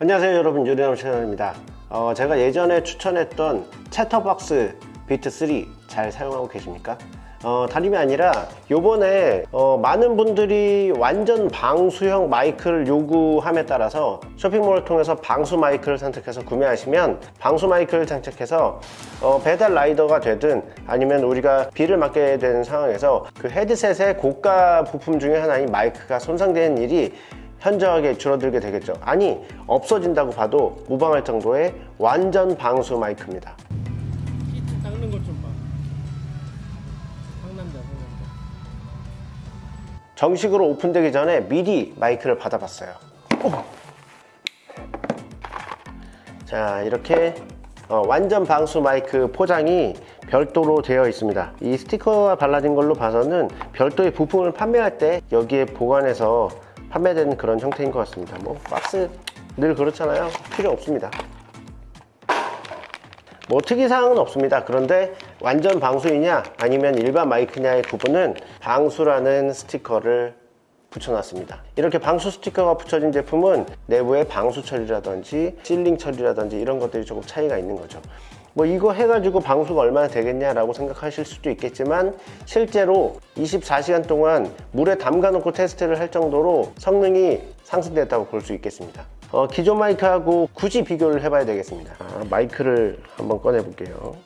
안녕하세요 여러분 유리나무 채널입니다 어, 제가 예전에 추천했던 채터박스 비트3 잘 사용하고 계십니까? 어, 다름이 아니라 요번에 어, 많은 분들이 완전 방수형 마이크를 요구함에 따라서 쇼핑몰을 통해서 방수 마이크를 선택해서 구매하시면 방수 마이크를 장착해서 어, 배달 라이더가 되든 아니면 우리가 비를 맞게 되는 상황에서 그 헤드셋의 고가 부품 중에 하나인 마이크가 손상되는 일이 현저하게 줄어들게 되겠죠 아니 없어진다고 봐도 무방할 정도의 완전 방수 마이크입니다 히트 닦는 것 좀 봐. 상남자, 상남자. 정식으로 오픈되기 전에 미리 마이크를 받아봤어요 자 이렇게 어, 완전 방수 마이크 포장이 별도로 되어 있습니다 이 스티커가 발라진 걸로 봐서는 별도의 부품을 판매할 때 여기에 보관해서 판매되는 그런 형태인 것 같습니다. 뭐 박스 늘 그렇잖아요. 필요 없습니다. 뭐 특이사항은 없습니다. 그런데 완전 방수이냐 아니면 일반 마이크냐의 구분은 방수라는 스티커를 붙여놨습니다. 이렇게 방수 스티커가 붙여진 제품은 내부에 방수 처리라든지 실링 처리라든지 이런 것들이 조금 차이가 있는 거죠 뭐 이거 해가지고 방수가 얼마나 되겠냐라고 생각하실 수도 있겠지만 실제로 24시간 동안 물에 담가 놓고 테스트를 할 정도로 성능이 상승됐다고 볼 수 있겠습니다. 어, 기존 마이크하고 굳이 비교를 해봐야 되겠습니다. 아, 마이크를 한번 꺼내 볼게요.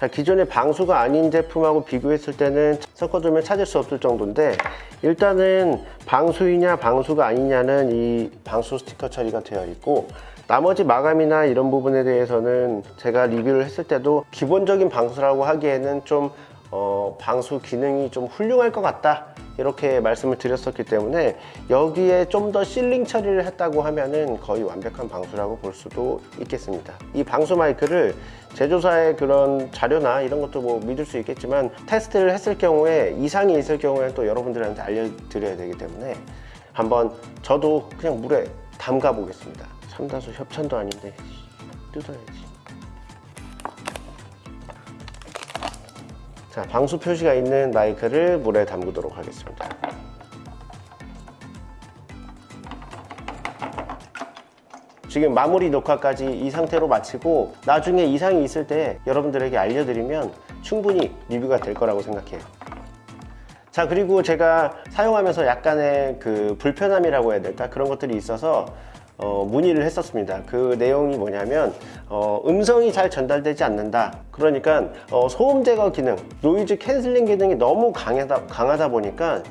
자, 기존의 방수가 아닌 제품하고 비교했을 때는 섞어두면 찾을 수 없을 정도인데 일단은 방수이냐 방수가 아니냐는 이 방수 스티커 처리가 되어 있고 나머지 마감이나 이런 부분에 대해서는 제가 리뷰를 했을 때도 기본적인 방수라고 하기에는 좀 어, 방수 기능이 좀 훌륭할 것 같다. 이렇게 말씀을 드렸었기 때문에 여기에 좀 더 실링 처리를 했다고 하면은 거의 완벽한 방수라고 볼 수도 있겠습니다. 이 방수 마이크를 제조사의 그런 자료나 이런 것도 뭐 믿을 수 있겠지만 테스트를 했을 경우에 이상이 있을 경우에 또 여러분들한테 알려드려야 되기 때문에 한번 저도 그냥 물에 담가 보겠습니다 삼다수 협찬도 아닌데 뜯어야지. 자 방수 표시가 있는 마이크를 물에 담그도록 하겠습니다. 지금 마무리 녹화까지 이 상태로 마치고 나중에 이상이 있을 때 여러분들에게 알려드리면 충분히 리뷰가 될 거라고 생각해요. 자 그리고 제가 사용하면서 약간의 그 불편함이라고 해야 될까? 그런 것들이 있어서 어, 문의를 했었습니다. 그 내용이 뭐냐면 어, 음성이 잘 전달되지 않는다. 그러니까 어, 소음 제거 기능 noise canceling 기능이 너무 강하다, 강하다 보니까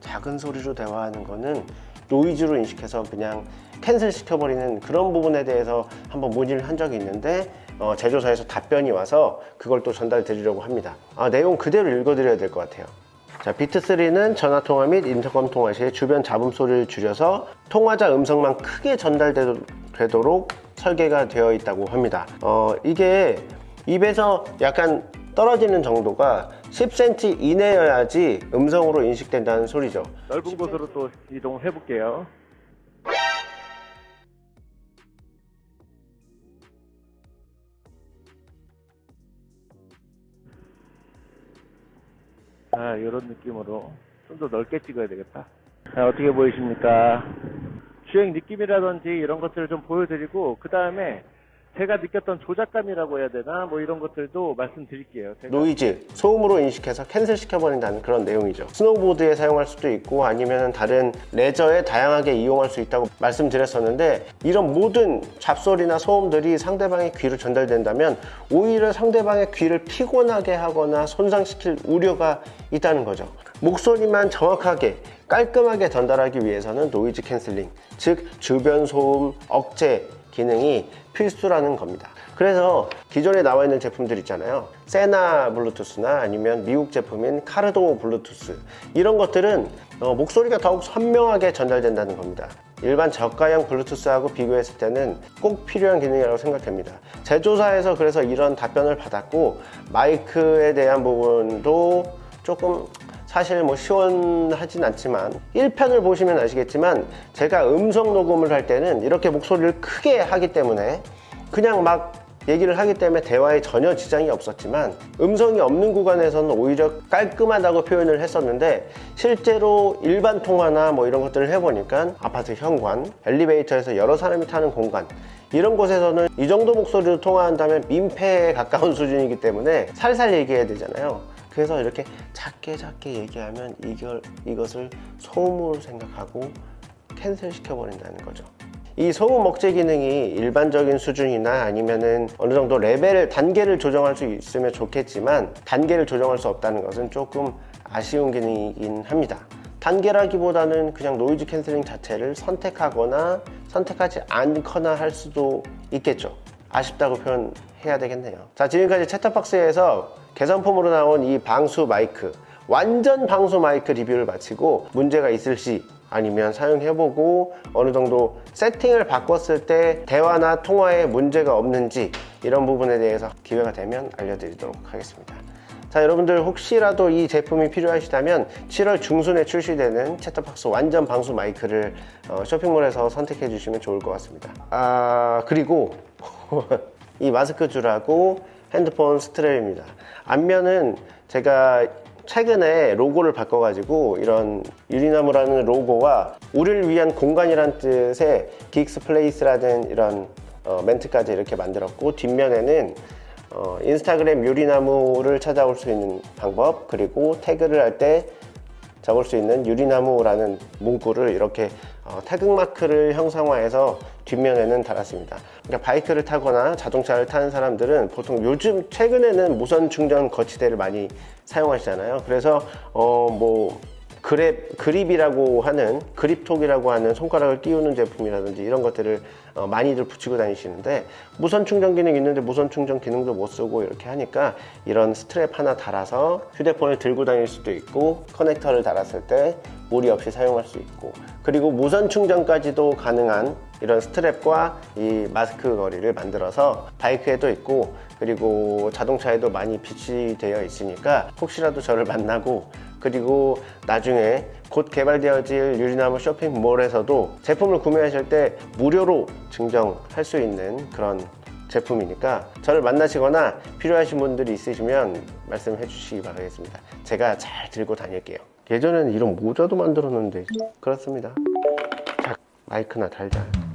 작은 소리로 대화하는 거는 노이즈로 인식해서 그냥 cancel 시켜버리는 그런 부분에 대해서 한번 문의를 한 적이 있는데 어, 제조사에서 답변이 와서 그걸 또 전달 드리려고 합니다. 아, 내용 그대로 읽어 드려야 될 것 같아요 자, 비트3는 전화통화 및 인터컴 통화 시에 주변 잡음 소리를 줄여서 통화자 음성만 크게 전달되도록 설계가 되어 있다고 합니다 어, 이게 입에서 약간 떨어지는 정도가 10cm 이내여야지 음성으로 인식된다는 소리죠 넓은 곳으로 또 이동을 해볼게요. 아, 이런 느낌으로 좀 더 넓게 찍어야 되겠다. 자, 어떻게 보이십니까? 주행 느낌이라든지 이런 것들을 좀 보여드리고, 그 다음에 제가 느꼈던 조작감이라고 해야 되나? 뭐 이런 것들도 말씀드릴게요. 노이즈, 소음으로 인식해서 cancel 시켜버린다는 그런 내용이죠 스노우보드에 사용할 수도 있고 아니면 다른 레저에 다양하게 이용할 수 있다고 말씀드렸었는데 이런 모든 잡소리나 소음들이 상대방의 귀로 전달된다면 오히려 상대방의 귀를 피곤하게 하거나 손상시킬 우려가 있다는 거죠 목소리만 정확하게 깔끔하게 전달하기 위해서는 noise canceling 즉 주변 소음 억제 기능이 필수라는 겁니다. 그래서 기존에 나와 있는 제품들 있잖아요. 세나 블루투스나 아니면 미국 제품인 카르도 블루투스. 이런 것들은 어, 목소리가 더욱 선명하게 전달된다는 겁니다. 일반 저가형 블루투스하고 비교했을 때는 꼭 필요한 기능이라고 생각됩니다. 제조사에서 그래서 이런 답변을 받았고 마이크에 대한 부분도 조금 사실 뭐 시원하진 않지만 1편을 보시면 아시겠지만 제가 음성 녹음을 할 때는 이렇게 목소리를 크게 하기 때문에 그냥 막 얘기를 하기 때문에 대화에 전혀 지장이 없었지만 음성이 없는 구간에서는 오히려 깔끔하다고 표현을 했었는데 실제로 일반 통화나 뭐 이런 것들을 해보니까 아파트 현관, 엘리베이터에서 여러 사람이 타는 공간 이런 곳에서는 이 정도 목소리로 통화한다면 민폐에 가까운 수준이기 때문에 살살 얘기해야 되잖아요. 그래서 이렇게 작게 작게 얘기하면 이걸, 이것을 소음으로 생각하고 cancel 시켜버린다는 거죠. 이 소음 억제 기능이 일반적인 수준이나 아니면은 어느 정도 레벨을 단계를 조정할 수 있으면 좋겠지만 단계를 조정할 수 없다는 것은 조금 아쉬운 기능이긴 합니다. 단계라기보다는 그냥 noise canceling 자체를 선택하거나 선택하지 않거나 할 수도 있겠죠. 아쉽다고 표현해야 되겠네요. 자, 지금까지 채터박스에서 개선품으로 나온 이 방수 마이크, 완전 방수 마이크 리뷰를 마치고 문제가 있을 시 아니면 사용해보고 어느 정도 세팅을 바꿨을 때 대화나 통화에 문제가 없는지 이런 부분에 대해서 기회가 되면 알려드리도록 하겠습니다. 자 여러분들 혹시라도 이 제품이 필요하시다면 7월 중순에 출시되는 채터박스 완전 방수 마이크를 어, 쇼핑몰에서 선택해 주시면 좋을 것 같습니다. 아 그리고 이 마스크 줄하고 핸드폰 스트랩입니다. 앞면은 제가 최근에 로고를 바꿔가지고 이런 유리나무라는 로고와 우리를 위한 공간이란 뜻의 Geeks Place라는 이런 어, 멘트까지 이렇게 만들었고 뒷면에는 어, 인스타그램 유리나무를 찾아올 수 있는 방법 그리고 태그를 할 때 적을 수 있는 유리나무라는 문구를 이렇게 어, 태극마크를 형상화해서 뒷면에는 달았습니다. 그러니까 바이크를 타거나 자동차를 타는 사람들은 보통 요즘 최근에는 무선 충전 거치대를 많이 사용하시잖아요. 그래서 어, 뭐 그랩, 그립이라고 하는 그립톡이라고 하는 손가락을 띄우는 제품이라든지 이런 것들을 어, 많이들 붙이고 다니시는데 무선 충전 기능 있는데 무선 충전 기능도 못 쓰고 이렇게 하니까 이런 스트랩 하나 달아서 휴대폰을 들고 다닐 수도 있고 커넥터를 달았을 때 무리 없이 사용할 수 있고 그리고 무선 충전까지도 가능한 이런 스트랩과 이 마스크 걸이를 만들어서 바이크에도 있고 그리고 자동차에도 많이 비치되어 있으니까 혹시라도 저를 만나고 그리고 나중에 곧 개발되어질 유리나무 쇼핑몰에서도 제품을 구매하실 때 무료로 증정할 수 있는 그런 제품이니까 저를 만나시거나 필요하신 분들이 있으시면 말씀해 주시기 바라겠습니다. 제가 잘 들고 다닐게요. 예전에는 이런 모자도 만들었는데. 그렇습니다. 자 마이크나 달자